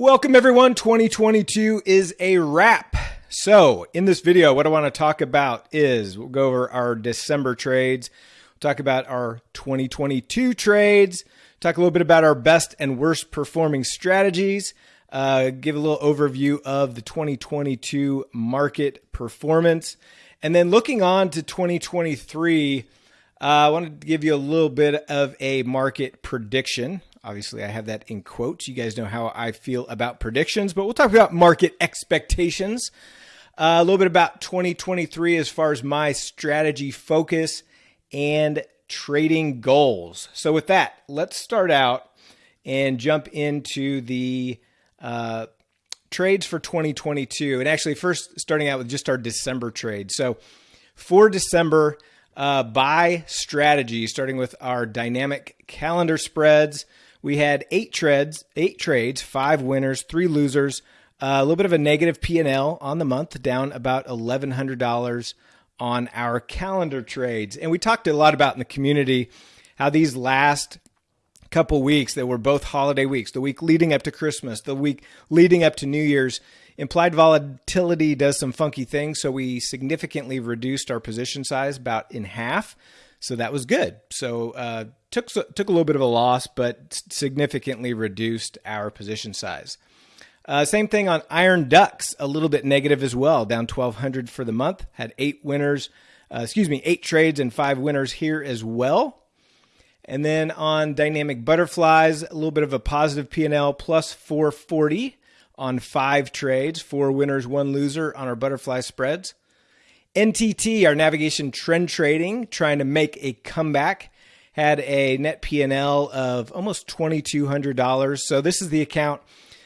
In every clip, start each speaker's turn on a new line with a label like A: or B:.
A: Welcome everyone. 2022 is a wrap. So, in this video, what I want to talk about is we'll go over our December trades, we'll talk about our 2022 trades, talk a little bit about our best and worst performing strategies, uh, give a little overview of the 2022 market performance, and then looking on to 2023. Uh, I wanted to give you a little bit of a market prediction. Obviously, I have that in quotes. You guys know how I feel about predictions, but we'll talk about market expectations. Uh, a little bit about 2023 as far as my strategy focus and trading goals. So, with that, let's start out and jump into the uh, trades for 2022. And actually, first starting out with just our December trade. So, for December, uh, strategy, starting with our dynamic calendar spreads. We had eight trades, eight trades, five winners, three losers. Uh, a little bit of a negative P&L on the month, down about $1,100 on our calendar trades. And we talked a lot about in the community how these last couple weeks that were both holiday weeks, the week leading up to Christmas, the week leading up to New Year's, Implied volatility does some funky things, so we significantly reduced our position size about in half. So that was good. So uh, took took a little bit of a loss, but significantly reduced our position size. Uh, same thing on Iron Ducks, a little bit negative as well, down 1,200 for the month. Had eight winners, uh, excuse me, eight trades and five winners here as well. And then on Dynamic Butterflies, a little bit of a positive P&L, plus 440 on five trades, four winners, one loser on our butterfly spreads. NTT, our navigation trend trading, trying to make a comeback, had a net P&L of almost $2,200. So this is the account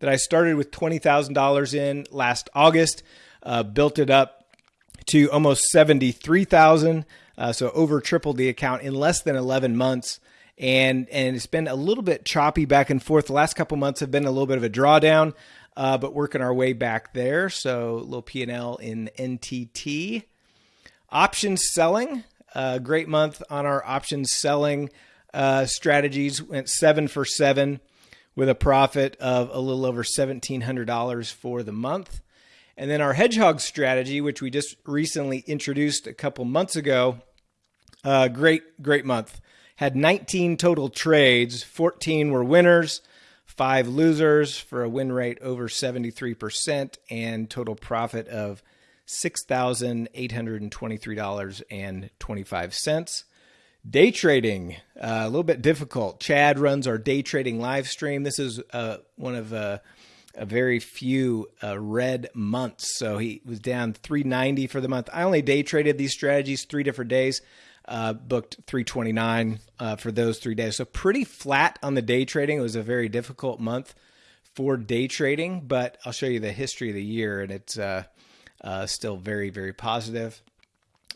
A: that I started with $20,000 in last August, uh, built it up to almost 73,000. Uh, so over tripled the account in less than 11 months. And, and it's been a little bit choppy back and forth. The last couple months have been a little bit of a drawdown uh, but working our way back there. So little P&L in NTT. Options selling, uh, great month on our options selling uh, strategies. Went seven for seven with a profit of a little over $1,700 for the month. And then our hedgehog strategy, which we just recently introduced a couple months ago, uh, great, great month. Had 19 total trades, 14 were winners, five losers for a win rate over 73% and total profit of $6,823.25. Day trading, uh, a little bit difficult. Chad runs our day trading live stream. This is uh, one of uh, a very few uh, red months. So he was down 390 for the month. I only day traded these strategies three different days uh, booked 329 uh, for those three days. So pretty flat on the day trading. It was a very difficult month for day trading, but I'll show you the history of the year, and it's uh, still very, very positive.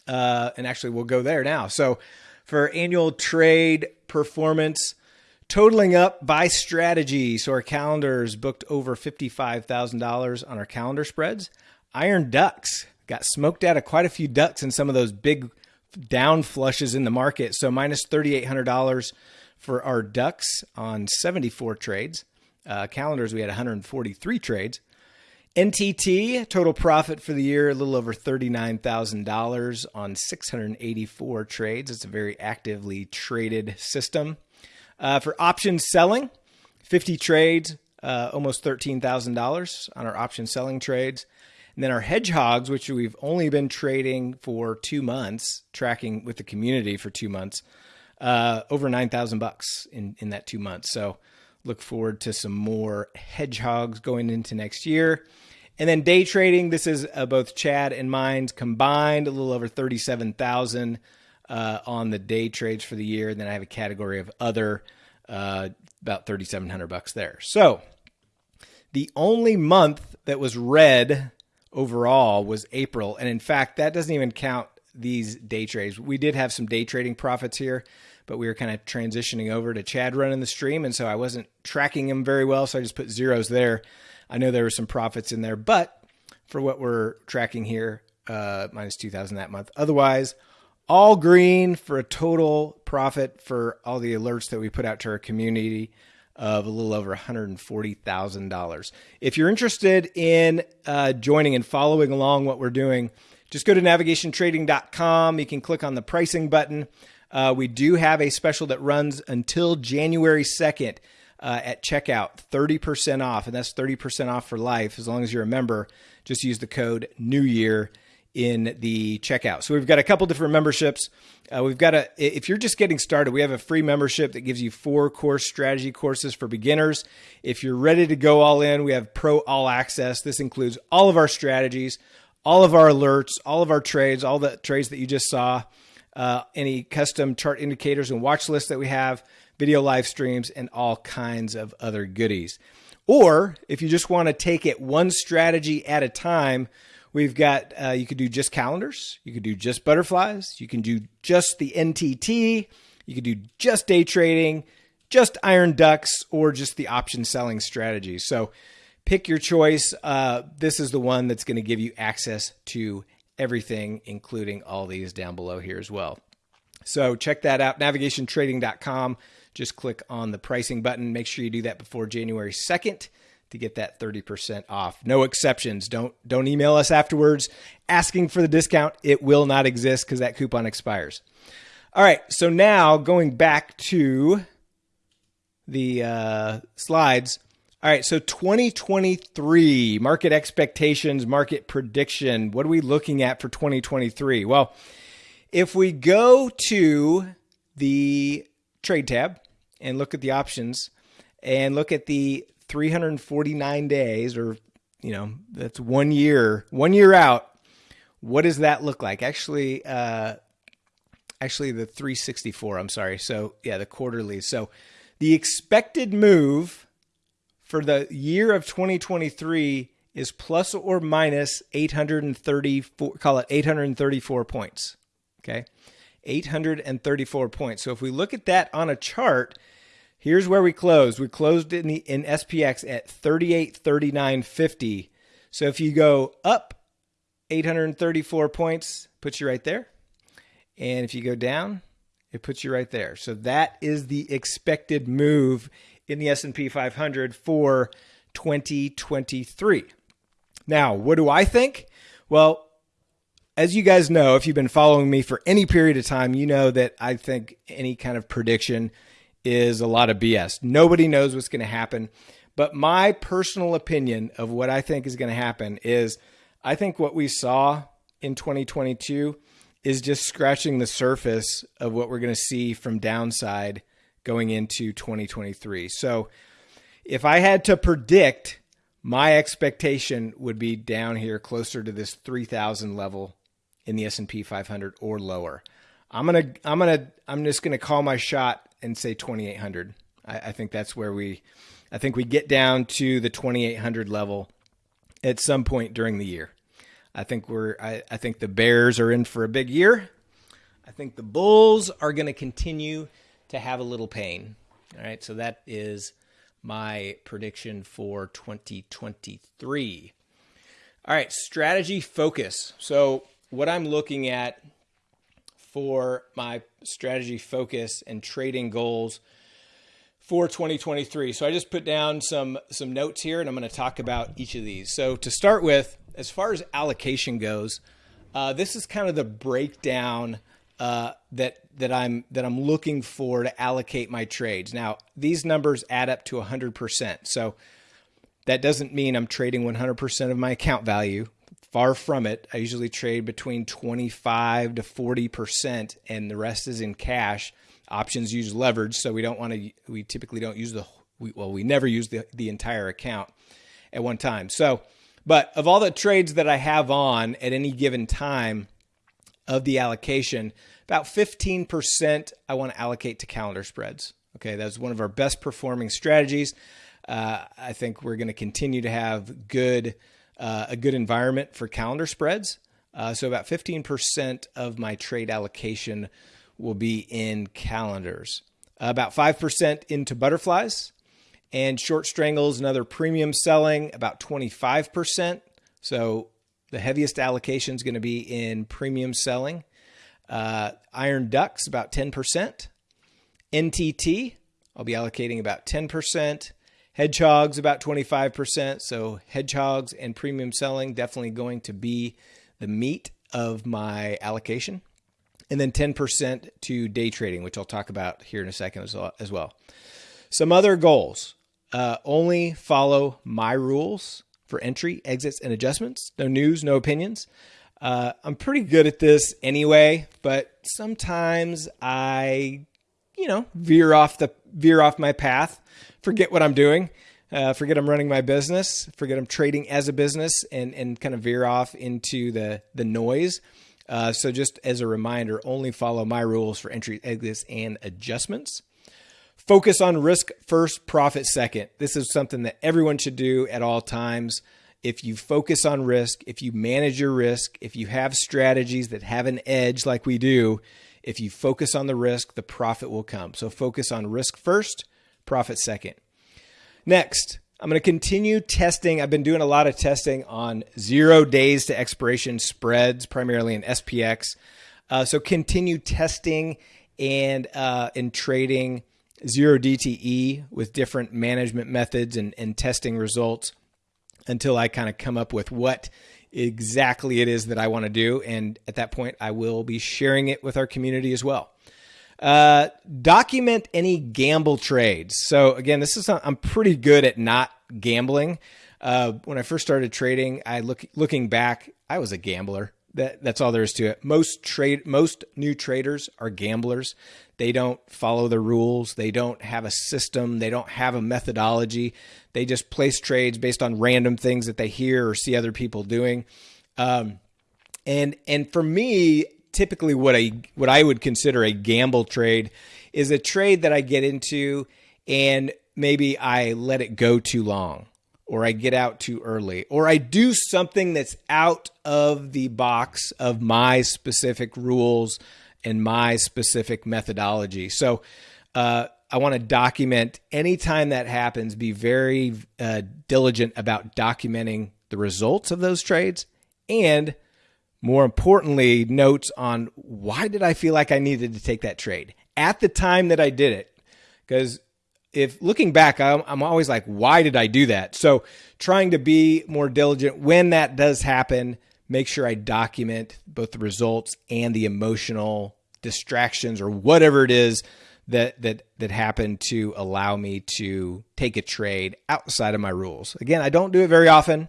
A: Uh, and actually, we'll go there now. So for annual trade performance, totaling up by strategy. So our calendars booked over $55,000 on our calendar spreads. Iron Ducks got smoked out of quite a few ducks in some of those big down flushes in the market. So minus $3,800 for our ducks on 74 trades. Uh, calendars, we had 143 trades. NTT total profit for the year a little over $39,000 on 684 trades. It's a very actively traded system. Uh, for option selling, 50 trades, uh, almost $13,000 on our option selling trades. And then our hedgehogs, which we've only been trading for two months, tracking with the community for two months, uh, over nine thousand bucks in in that two months. So look forward to some more hedgehogs going into next year. And then day trading, this is uh, both Chad and mine combined, a little over thirty-seven thousand uh, on the day trades for the year. And then I have a category of other, uh, about thirty-seven hundred bucks there. So the only month that was red overall was April. And in fact, that doesn't even count these day trades. We did have some day trading profits here, but we were kind of transitioning over to Chad running the stream. And so I wasn't tracking him very well. So I just put zeros there. I know there were some profits in there, but for what we're tracking here, uh, minus 2000 that month. Otherwise, all green for a total profit for all the alerts that we put out to our community of a little over $140,000. If you're interested in uh, joining and following along what we're doing, just go to navigationtrading.com. You can click on the pricing button. Uh, we do have a special that runs until January 2nd uh, at checkout, 30% off, and that's 30% off for life as long as you're a member. Just use the code New Year in the checkout. So we've got a couple different memberships. Uh, we've got a, if you're just getting started, we have a free membership that gives you four course strategy courses for beginners. If you're ready to go all in, we have Pro All Access. This includes all of our strategies, all of our alerts, all of our trades, all the trades that you just saw, uh, any custom chart indicators and watch lists that we have, video live streams, and all kinds of other goodies. Or if you just want to take it one strategy at a time, We've got, uh, you could do just calendars. You could do just butterflies. You can do just the NTT. You could do just day trading, just iron ducks, or just the option selling strategy. So pick your choice. Uh, this is the one that's going to give you access to everything, including all these down below here as well. So check that out, navigationtrading.com. Just click on the pricing button. Make sure you do that before January 2nd to get that 30% off. No exceptions. Don't don't email us afterwards asking for the discount. It will not exist cuz that coupon expires. All right, so now going back to the uh, slides. All right, so 2023 market expectations, market prediction. What are we looking at for 2023? Well, if we go to the trade tab and look at the options and look at the 349 days, or, you know, that's one year, one year out. What does that look like? Actually, uh, actually the 364, I'm sorry. So yeah, the quarterly. So the expected move for the year of 2023 is plus or minus 834, call it 834 points. Okay. 834 points. So if we look at that on a chart, Here's where we closed. We closed in the in SPX at 3839.50. So if you go up 834 points, puts you right there. And if you go down, it puts you right there. So that is the expected move in the S&P 500 for 2023. Now, what do I think? Well, as you guys know, if you've been following me for any period of time, you know that I think any kind of prediction is a lot of BS. Nobody knows what's going to happen. But my personal opinion of what I think is going to happen is I think what we saw in 2022 is just scratching the surface of what we're going to see from downside going into 2023. So if I had to predict, my expectation would be down here closer to this 3000 level in the S&P 500 or lower. I'm going to I'm going to I'm just going to call my shot and say 2800. I, I think that's where we, I think we get down to the 2800 level at some point during the year. I think we're, I, I think the Bears are in for a big year. I think the Bulls are going to continue to have a little pain. All right. So that is my prediction for 2023. All right. Strategy focus. So what I'm looking at for my strategy focus and trading goals for 2023. So I just put down some some notes here and I'm going to talk about each of these. So to start with, as far as allocation goes, uh, this is kind of the breakdown uh, that that I'm that I'm looking for to allocate my trades. Now these numbers add up to 100%. So that doesn't mean I'm trading 100% of my account value. Far from it. I usually trade between 25 to 40%, and the rest is in cash. Options use leverage, so we don't want to, we typically don't use the, we, well, we never use the, the entire account at one time. So, but of all the trades that I have on at any given time of the allocation, about 15% I want to allocate to calendar spreads. Okay, that's one of our best performing strategies. Uh, I think we're going to continue to have good uh, a good environment for calendar spreads. Uh, so about 15% of my trade allocation will be in calendars. about 5% into butterflies and short strangles and other premium selling, about 25%. So the heaviest allocation is going to be in premium selling. Uh, iron ducks, about 10%. NTT, I'll be allocating about 10%. Hedgehogs about 25%. So hedgehogs and premium selling definitely going to be the meat of my allocation. And then 10% to day trading, which I'll talk about here in a second as well. Some other goals. Uh, only follow my rules for entry, exits, and adjustments. No news, no opinions. Uh, I'm pretty good at this anyway, but sometimes I, you know, veer off the veer off my path forget what I'm doing. Uh, forget I'm running my business. Forget I'm trading as a business, and and kind of veer off into the the noise. Uh, so just as a reminder, only follow my rules for entry, exits, and adjustments. Focus on risk first, profit second. This is something that everyone should do at all times. If you focus on risk, if you manage your risk, if you have strategies that have an edge like we do, if you focus on the risk, the profit will come. So focus on risk first, profit second. Next, I'm going to continue testing. I've been doing a lot of testing on zero days to expiration spreads, primarily in SPX. Uh, so continue testing and uh, trading zero DTE with different management methods and, and testing results until I kind of come up with what exactly it is that I want to do. And at that point, I will be sharing it with our community as well. Uh, document any gamble trades. So again, this is I'm pretty good at not gambling. Uh, when I first started trading, I look looking back, I was a gambler. That that's all there is to it. Most trade most new traders are gamblers. They don't follow the rules. They don't have a system. They don't have a methodology. They just place trades based on random things that they hear or see other people doing. Um, and and for me, typically what I what I would consider a gamble trade is a trade that I get into and maybe I let it go too long or I get out too early or I do something that's out of the box of my specific rules and my specific methodology. So uh, I want to document anytime that happens, be very uh, diligent about documenting the results of those trades and more importantly, notes on why did I feel like I needed to take that trade at the time that I did it? Because if looking back, I'm, I'm, always like, why did I do that? So trying to be more diligent when that does happen, make sure I document both the results and the emotional distractions or whatever it is that that that happened to allow me to take a trade outside of my rules. Again, I don't do it very often,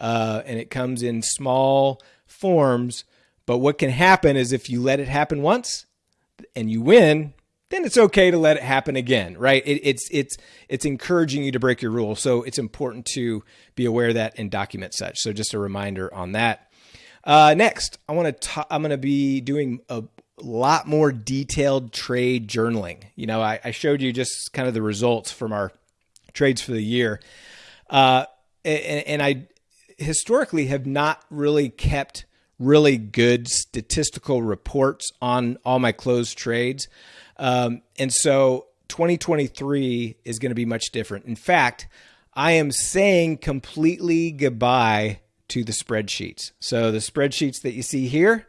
A: uh, and it comes in small forms. But what can happen is if you let it happen once and you win, then it's okay to let it happen again, right? It, it's it's it's encouraging you to break your rules, so it's important to be aware of that and document such. So just a reminder on that. Uh, next, I want to I'm going to be doing a lot more detailed trade journaling. You know, I, I, showed you just kind of the results from our trades for the year, uh, and, and I historically have not really kept really good statistical reports on all my closed trades. Um, and so 2023 is going to be much different. In fact, I am saying completely goodbye to the spreadsheets. So the spreadsheets that you see here,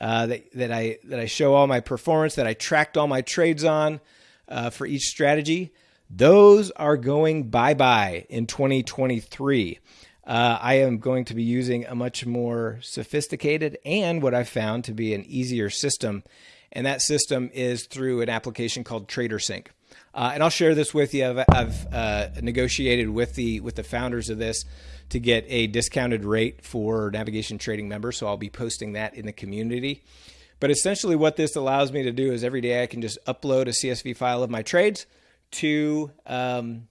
A: uh, that, that I that I show all my performance, that I tracked all my trades on uh, for each strategy, those are going bye bye in 2023 uh, I am going to be using a much more sophisticated and what I've found to be an easier system. And that system is through an application called TraderSync. Uh, and I'll share this with you. I've, I've uh, negotiated with the with the founders of this to get a discounted rate for navigation trading members. So I'll be posting that in the community. But essentially, what this allows me to do is every day I can just upload a CSV file of my trades to um,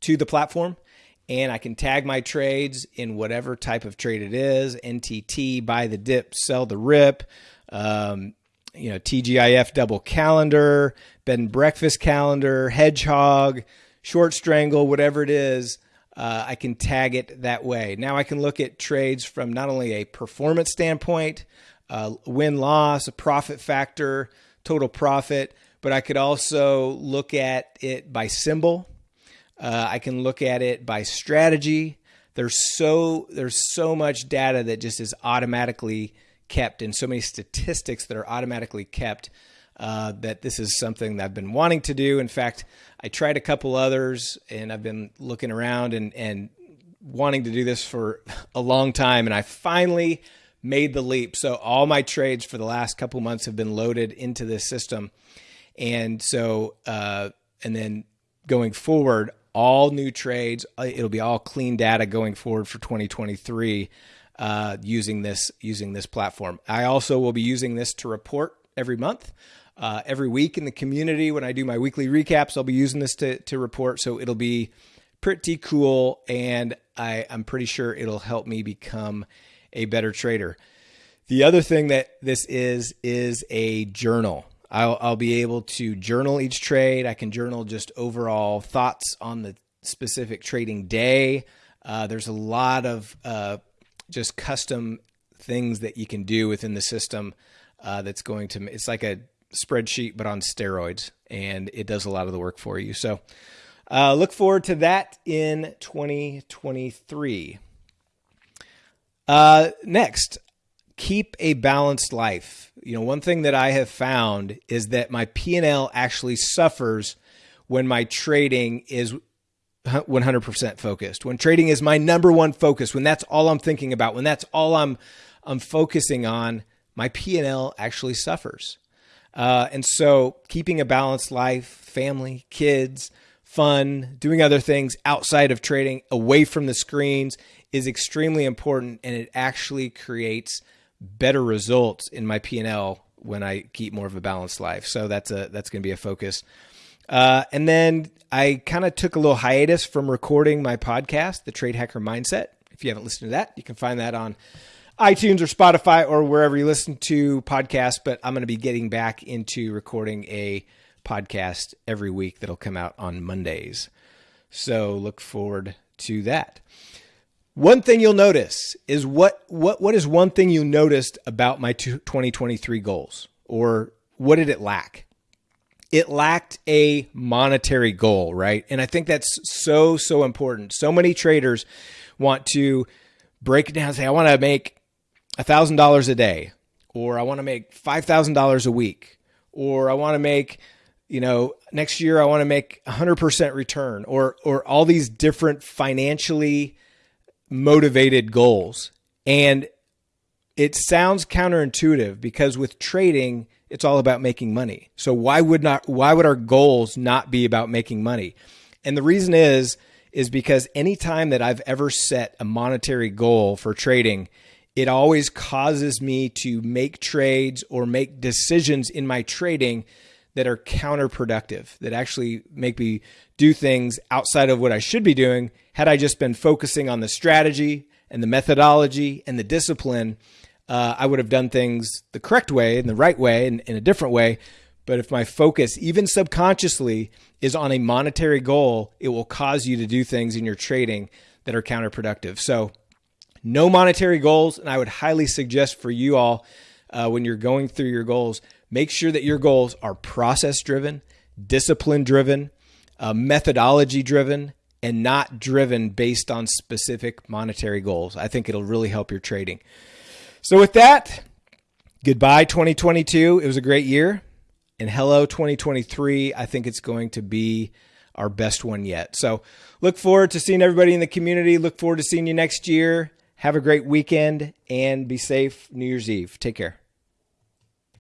A: to the platform and I can tag my trades in whatever type of trade it is NTT, buy the dip, sell the rip, um, you know, TGIF double calendar, bed and breakfast calendar, hedgehog, short strangle, whatever it is. Uh, I can tag it that way. Now I can look at trades from not only a performance standpoint, uh, win loss, a profit factor, total profit, but I could also look at it by symbol. Uh, I can look at it by strategy. There's so there's so much data that just is automatically kept, and so many statistics that are automatically kept uh, that this is something that I've been wanting to do. In fact, I tried a couple others and I've been looking around and, and wanting to do this for a long time. And I finally made the leap. So all my trades for the last couple months have been loaded into this system. And so, uh, and then going forward, all new trades, uh, it'll be all clean data going forward for 2023 uh, using this using this platform. I also will be using this to report every month. Uh, every week in the community when I do my weekly recaps, I'll be using this to, to report. So it'll be pretty cool. And I, I'm pretty sure it'll help me become a better trader. The other thing that this is, is a journal. I'll, I'll be able to journal each trade. I can journal just overall thoughts on the specific trading day. Uh, there's a lot of uh, just custom things that you can do within the system uh, that's going to, it's like a spreadsheet, but on steroids, and it does a lot of the work for you. So uh, look forward to that in 2023. Uh, next, keep a balanced life. You know, one thing that I have found is that my P&L actually suffers when my trading is 100% focused. When trading is my number one focus, when that's all I'm thinking about, when that's all I'm I'm focusing on, my P&L actually suffers. Uh, and so, keeping a balanced life, family, kids, fun, doing other things outside of trading, away from the screens, is extremely important, and it actually creates better results in my P&L when I keep more of a balanced life. So that's a that's going to be a focus. Uh, and then I kind of took a little hiatus from recording my podcast, The Trade Hacker Mindset. If you haven't listened to that, you can find that on iTunes or Spotify or wherever you listen to podcasts. But I'm going to be getting back into recording a podcast every week that'll come out on Mondays. So look forward to that. One thing you'll notice is what what what is one thing you noticed about my 2023 goals or what did it lack? It lacked a monetary goal, right? And I think that's so so important. So many traders want to break it down say I want to make $1000 a day or I want to make $5000 a week or I want to make you know next year I want to make 100% return or or all these different financially motivated goals. And it sounds counterintuitive because with trading, it's all about making money. So why would not why would our goals not be about making money? And the reason is is because anytime that I've ever set a monetary goal for trading, it always causes me to make trades or make decisions in my trading that are counterproductive, that actually make me do things outside of what I should be doing had I just been focusing on the strategy and the methodology and the discipline. Uh, I would have done things the correct way and the right way and in a different way. But if my focus, even subconsciously, is on a monetary goal, it will cause you to do things in your trading that are counterproductive. So, no monetary goals. And I would highly suggest for you all, uh, when you're going through your goals, Make sure that your goals are process driven, discipline driven, uh, methodology driven, and not driven based on specific monetary goals. I think it'll really help your trading. So, with that, goodbye 2022. It was a great year. And hello 2023. I think it's going to be our best one yet. So, look forward to seeing everybody in the community. Look forward to seeing you next year. Have a great weekend and be safe New Year's Eve. Take care.